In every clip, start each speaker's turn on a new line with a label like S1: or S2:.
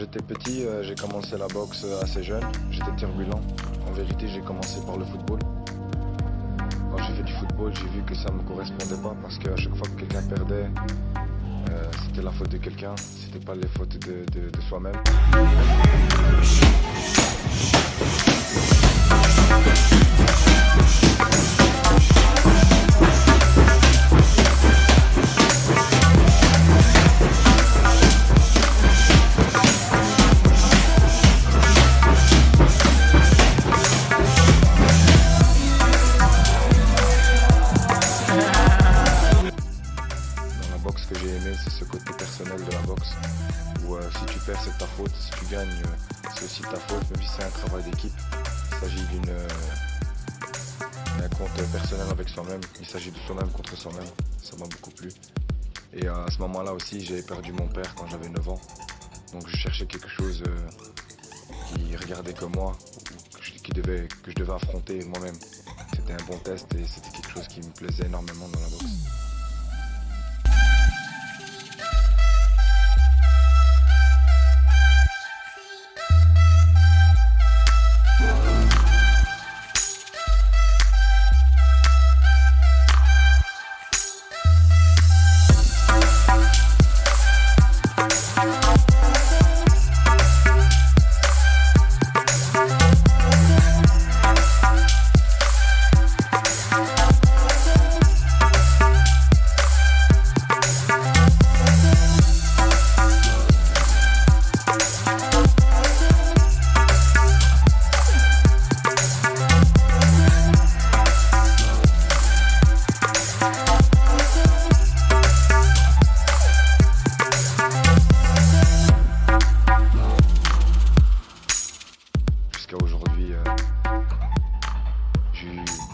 S1: J'étais petit, euh, j'ai commencé la boxe assez jeune. J'étais turbulent. En vérité, j'ai commencé par le football. Quand j'ai fait du football, j'ai vu que ça ne me correspondait pas parce qu'à chaque fois que quelqu'un perdait, euh, c'était la faute de quelqu'un, c'était pas les fautes de, de- de soi-même. Que j'ai aimé, c'est ce côté personnel de la boxe. Où euh, si tu perds, c'est ta faute. Si tu gagnes, euh, c'est aussi ta faute, même si c'est un travail d'équipe. Il s'agit d'une, euh, d'un compte personnel avec soi-même. Il s'agit de soi-même contre soi-même. Ça m'a beaucoup plu. Et à ce moment-là aussi, j'ai perdu mon père quand j'avais 9 ans. Donc je cherchais quelque chose qui regardait moi, que je, qui devait, que je devais affronter moi-même. C'était un bon test et c'était quelque chose qui me plaisait énormément dans la boxe.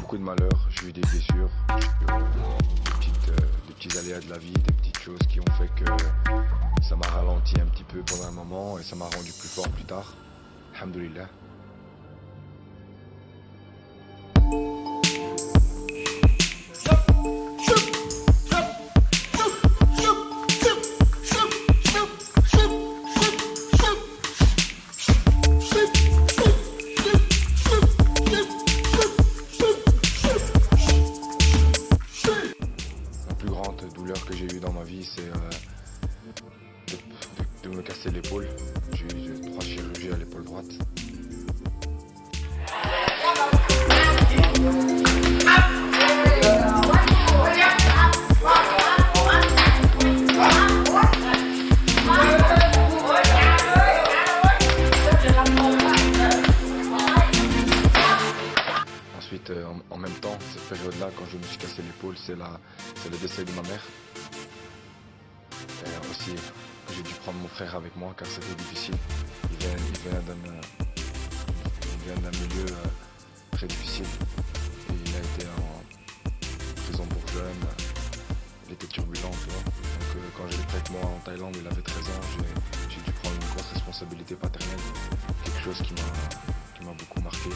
S1: Beaucoup de malheurs, j'ai eu des blessures, des, euh, des petits aléas de la vie, des petites choses qui ont fait que ça m'a ralenti un petit peu pendant un moment et ça m'a rendu plus fort plus tard. Alhamdulillah. C'est euh, de, me casser l'épaule. J'ai eu trois chirurgies à l'épaule droite. Ensuite, euh, en, en même temps, cette période-là, quand je me suis cassé l'épaule, c'est le décès de ma mère. Aussi, j'ai dû prendre mon frère avec moi car c'était difficile. Il vient, d'un milieu euh, très difficile. Il a été en prison pour jeunes. Il était turbulent. Donc euh, quand j'ai été avec moi en Thaïlande, il avait 13 ans, j'ai- dû prendre une grosse responsabilité paternelle. Quelque chose qui m'a beaucoup marqué.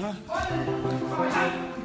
S1: 去。快点，快！